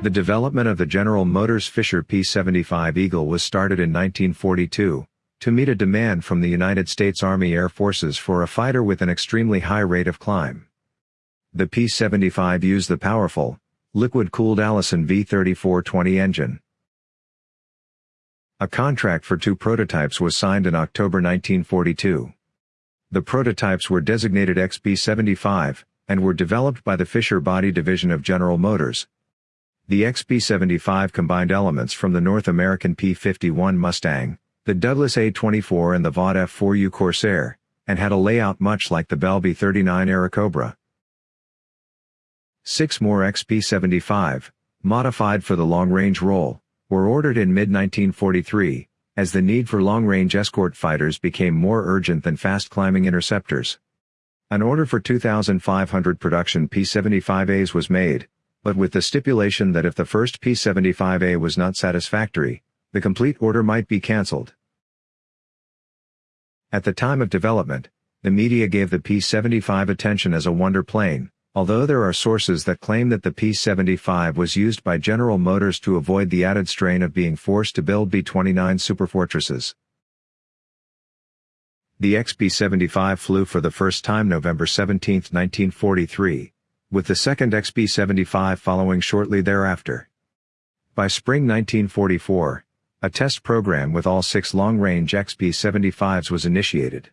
The development of the General Motors Fisher P-75 Eagle was started in 1942, to meet a demand from the United States Army Air Forces for a fighter with an extremely high rate of climb. The P-75 used the powerful, liquid-cooled Allison V3420 engine. A contract for two prototypes was signed in October 1942. The prototypes were designated XP-75, and were developed by the Fisher Body Division of General Motors, the XP-75 combined elements from the North American P-51 Mustang, the Douglas A-24 and the Vought F-4U Corsair, and had a layout much like the Bell P-39 Airacobra. Six more XP-75, modified for the long-range role, were ordered in mid-1943, as the need for long-range escort fighters became more urgent than fast-climbing interceptors. An order for 2,500 production P-75As was made, but with the stipulation that if the first P-75A was not satisfactory, the complete order might be cancelled. At the time of development, the media gave the P-75 attention as a wonder plane, although there are sources that claim that the P-75 was used by General Motors to avoid the added strain of being forced to build B-29 Superfortresses. The XP-75 flew for the first time November 17, 1943, with the second XP-75 following shortly thereafter. By spring 1944, a test program with all six long-range XP-75s was initiated.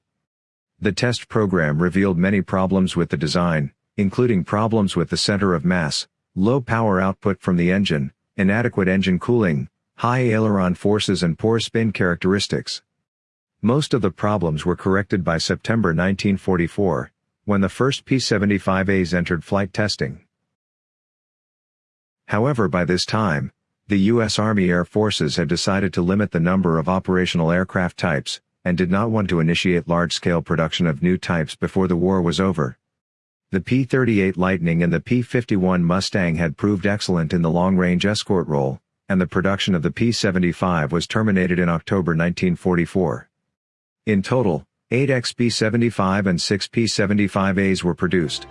The test program revealed many problems with the design, including problems with the center of mass, low power output from the engine, inadequate engine cooling, high aileron forces and poor spin characteristics. Most of the problems were corrected by September 1944, when the first P-75As entered flight testing. However by this time, the U.S. Army Air Forces had decided to limit the number of operational aircraft types, and did not want to initiate large-scale production of new types before the war was over. The P-38 Lightning and the P-51 Mustang had proved excellent in the long-range escort role, and the production of the P-75 was terminated in October 1944. In total, 8 XP-75 and 6 P-75As were produced.